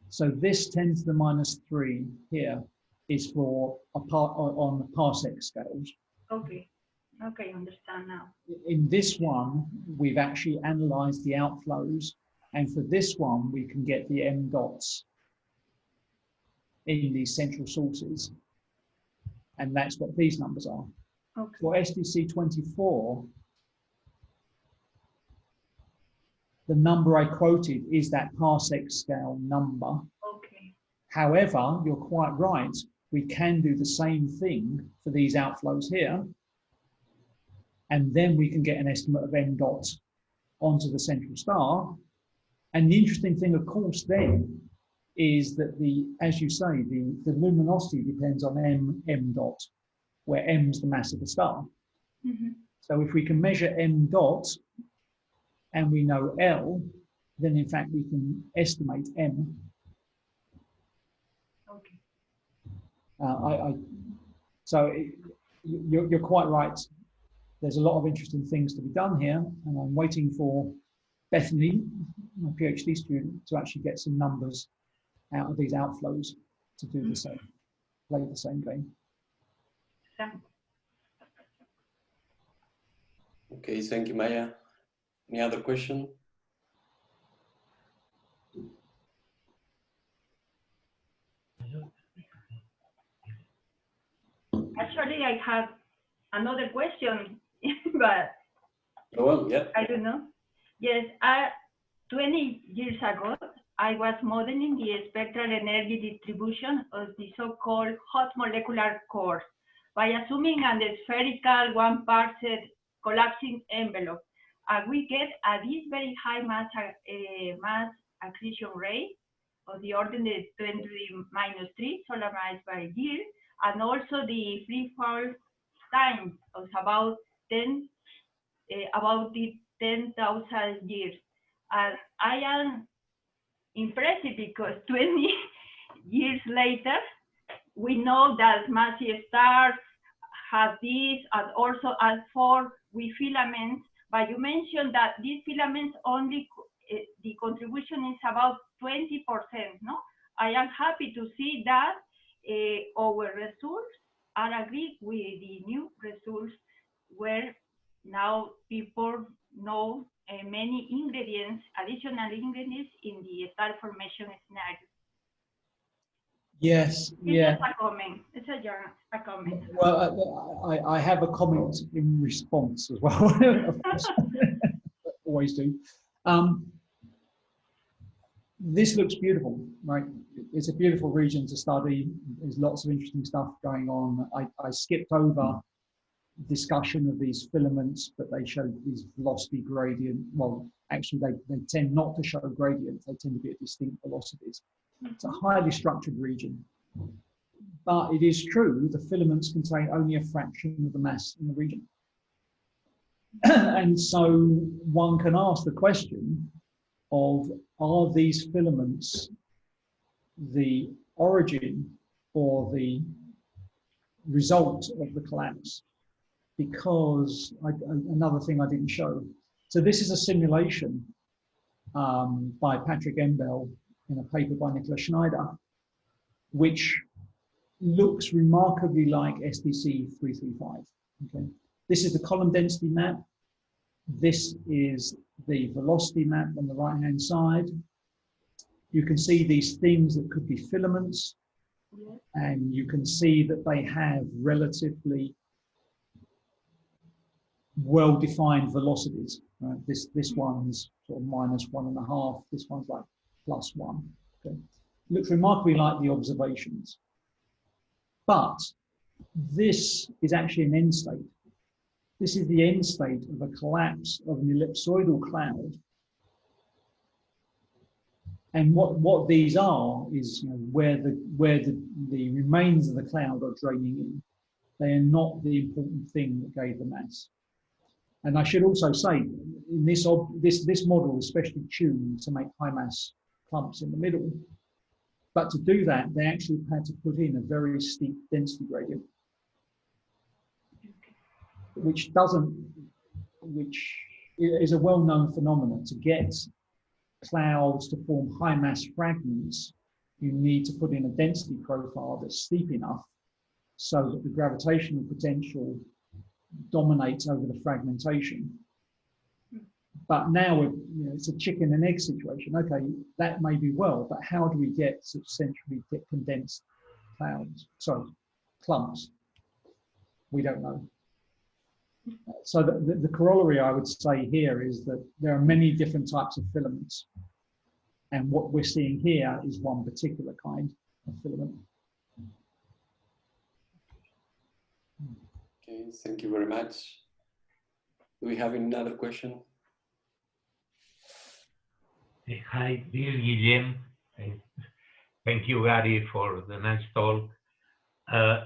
So this 10 to the minus three here is for a part on parsec scales. Okay. Okay, understand now. In this one, we've actually analyzed the outflows, and for this one, we can get the m dots in these central sources, and that's what these numbers are. Okay. For SDC 24, the number I quoted is that parsec scale number. Okay. However, you're quite right. We can do the same thing for these outflows here. And then we can get an estimate of m dot onto the central star. And the interesting thing, of course, then is that the, as you say, the, the luminosity depends on m, m dot, where m is the mass of the star. Mhm. So if we can measure m dot and we know L, then in fact we can estimate m. Okay. Uh, I, I, so it, you- you're, you're quite right. There's a lot of interesting things to be done here, and I'm waiting for Bethany, my PhD student, to actually get some numbers out of these outflows to do the same, play the same game. Okay, thank you, Maya. Any other question? Actually, I have another question, but Oh, yeah. I don't know. Yes, uh, 20 years ago, I was modeling the spectral energy distribution of the so-called hot molecular core by assuming a spherical one parsec collapsing envelope. And we get a this very high mass, uh, mass accretion rate of the order of 10 to the minus 3 solar mass by year, and also the free fall time of about 10 uh, about the 10,000 years. And I am impressed because 20 years later, we know that massive stars have this and also as for with filaments, but you mentioned that these filaments only, uh, the contribution is about 20%, no? I am happy to see that uh, our results are agreed with the new results where now people know uh, many ingredients, additional ingredients in the star formation scenario. Yes, It's yeah. just a comment. It's a, a comment. Well, I, I- I have a comment in response as well. of course. Always do. Um, this looks beautiful, right? It's a beautiful region to study. There's lots of interesting stuff going on. I, I skipped over discussion of these filaments, but they show these velocity gradient. Well, actually, they, they tend not to show gradients. They tend to be at distinct velocities. It's a highly structured region. But it is true, the filaments contain only a fraction of the mass in the region. and so one can ask the question, of are these filaments the origin or the result of the collapse? Because I, another thing I didn't show. So this is a simulation um, by Patrick Hennebelle in a paper by Nicholas Schneider, which looks remarkably like SDC 335. Okay. This is the column density map. This is the velocity map on the right hand side. You can see these things that could be filaments and you can see that they have relatively well-defined velocities. Right? This this one's sort of minus one and a half. This one's like plus one. Okay. Looks remarkably like the observations. But this is actually an end state. This is the end state of a collapse of an ellipsoidal cloud. And what, what these are is you know, where, the, where the, the remains of the cloud are draining in. They are not the important thing that gave the mass. And I should also say, in this, this, this model is specially tuned to make high mass clumps in the middle. But to do that, they actually had to put in a very steep density gradient, which doesn't, which is a well-known phenomenon. To get clouds to form high mass fragments, you need to put in a density profile that's steep enough so that the gravitational potential dominates over the fragmentation. But now we're, you know, it's a chicken and egg situation. Okay, that may be well, but how do we get such centrally condensed clouds? Sorry, clumps. We don't know. So the, the, the corollary I would say here is that there are many different types of filaments. And what we're seeing here is one particular kind of filament. Okay, thank you very much. Do we have another question? Hi, this is Guillem. Thank you, Gary, for the nice talk. Uh,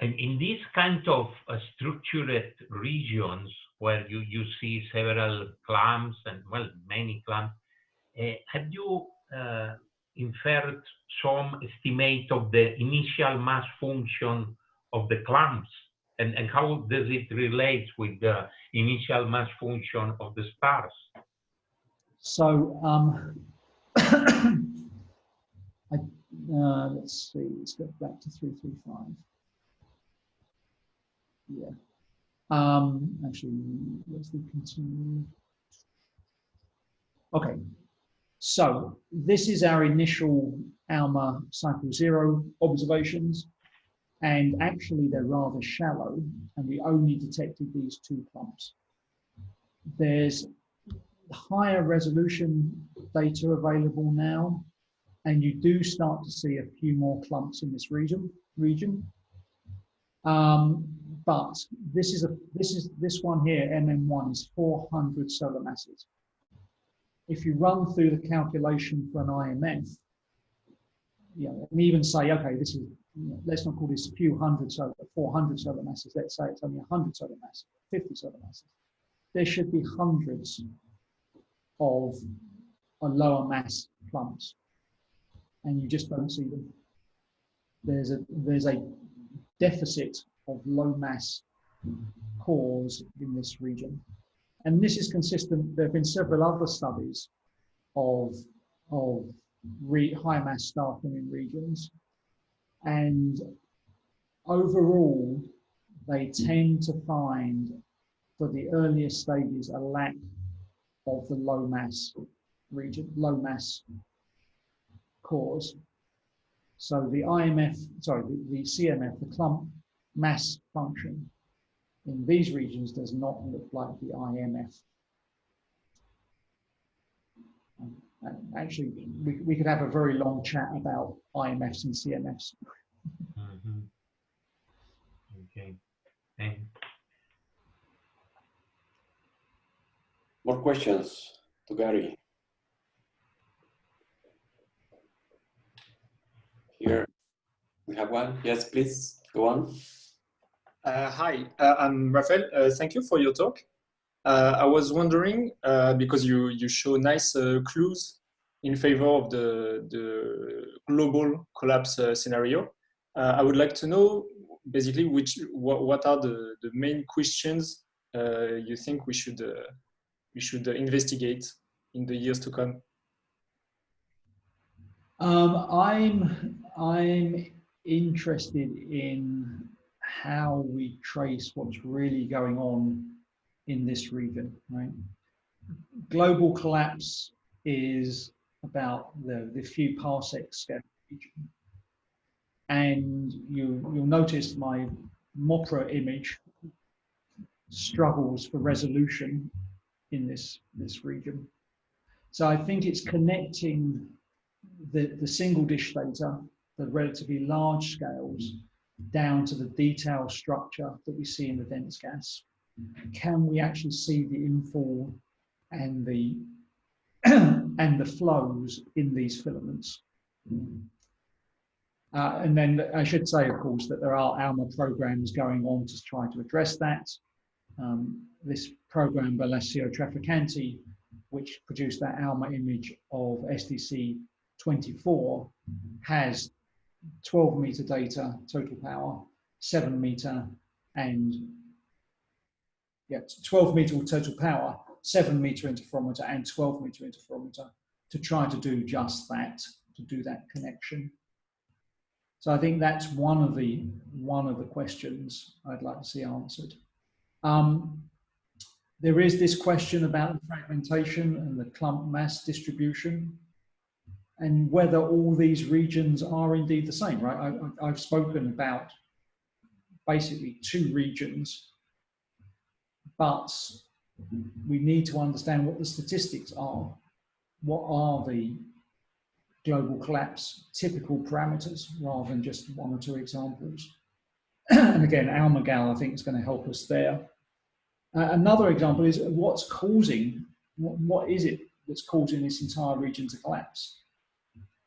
and in these kind of uh, structured regions where you, you see several clumps and, well, many clumps, uh, have you uh, inferred some estimate of the initial mass function of the clumps? And, and how does it relate with the initial mass function of the stars? So um, I, uh, let's see, let's go back to 335. Yeah. Um, actually, let's continue. Okay, so this is our initial ALMA cycle zero observations. And actually, they're rather shallow, and we only detected these two clumps. There's higher resolution data available now, and you do start to see a few more clumps in this region. region. Um, but this is a this is this one here, MM1 is 400 solar masses. If you run through the calculation for an IMF, you know, and even say, okay, this is let's not call this a few hundred solar, 400 solar masses. Let's say it's only 100 solar masses, 50 solar masses. There should be hundreds of a lower mass clumps, and you just don't see them. There's a there's a deficit of low mass cores in this region, and this is consistent. There have been several other studies of of high mass staffing in regions, and overall, they tend to find for the earliest stages a lack of the low mass region, low mass cores. So the IMF, sorry, the, the CMF, the clump mass function in these regions does not look like the IMF. actually, we, we could have a very long chat about IMFs and CMFs. Mm -hmm. Okay. Thank More questions to Gary. Here we have one. Yes, please go on. Uh, hi, uh, I'm Rafael. Uh, thank you for your talk. Uh, I was wondering uh, because you you show nice uh, clues in favor of the the global collapse scenario. I would like to know basically which what, what are the the main questions you think we should we should investigate in the years to come. Um, I'm I'm interested in how we trace what's really going on in this region, right? Global collapse is about the, the few parsec region. And you, you'll notice my MOPRA image struggles for resolution in this, this region. So I think it's connecting the, the single dish data, the relatively large scales, down to the detailed structure that we see in the dense gas can we actually see the infall and the and the flows in these filaments? Uh, and then I should say, of course, that there are ALMA programs going on to try to address that. Um, this program, by Alessio Traficante, which produced that ALMA image of SDC 24, has 12 meter data total power, 7 meter, and yeah, 12 meter total power, 7 meter interferometer, and 12 meter interferometer to try to do just that, to do that connection. So I think that's one of the one of the questions I'd like to see answered. Um, there is this question about the fragmentation and the clump mass distribution and whether all these regions are indeed the same, right? I, have spoken about basically two regions but we need to understand what the statistics are. What are the global collapse typical parameters rather than just one or two examples. and again, Almagal, I think, is going to help us there. Uh, another example is what's causing, what, what is it that's causing this entire region to collapse?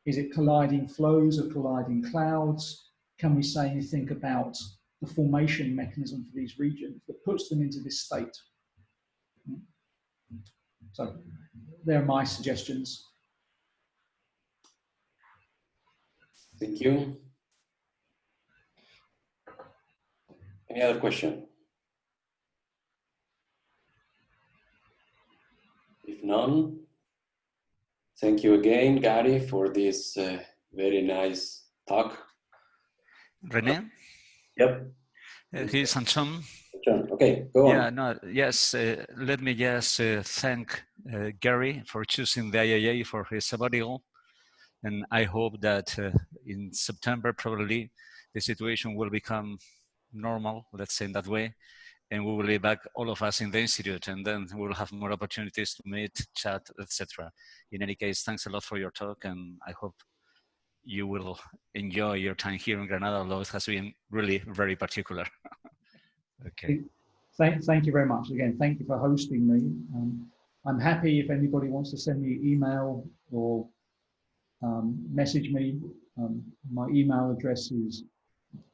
Is it colliding flows or colliding clouds? Can we say anything about the formation mechanism for these regions that puts them into this state. So there are my suggestions. Thank you. Any other question? If none, thank you again, Gary, for this uh, very nice talk. Rene? Yep. Uh, here's Anton. Okay, go on. Yeah, no, yes, uh, let me just uh, thank uh, Gary for choosing the IAA for his sabbatical. And I hope that uh, in September, probably, the situation will become normal, let's say in that way. And we will be back, all of us in the institute, and then we'll have more opportunities to meet, chat, etc. In any case, thanks a lot for your talk, and I hope you will enjoy your time here in Granada, although it has been really very particular. okay. Thank, thank you very much. Again, thank you for hosting me. Um, I'm happy if anybody wants to send me email or um, message me. Um, my email address is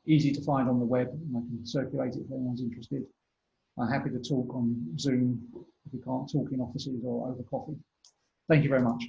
easy to find on the web. And I can circulate it if anyone's interested. I'm happy to talk on Zoom if we can't talk in offices or over coffee. Thank you very much.